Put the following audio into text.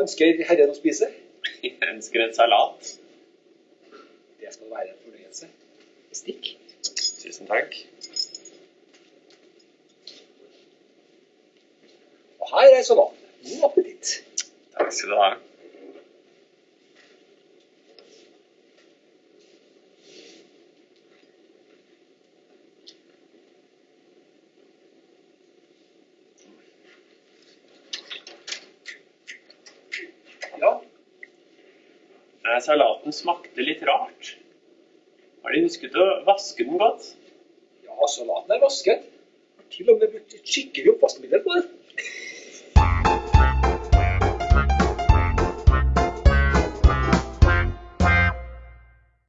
ønsker herren å spise? Jeg ønsker en salat. Det skal være en fornøyelse. Stikk. Tusen takk. Og her er salaten. God appetitt. Takk skal du ha. Ja, Eh, Salaten smakte litt rart. Har de husket å vaske den godt? ja salaten er vasket. Til og med brukt skikkelig oppvaskmiddel på den.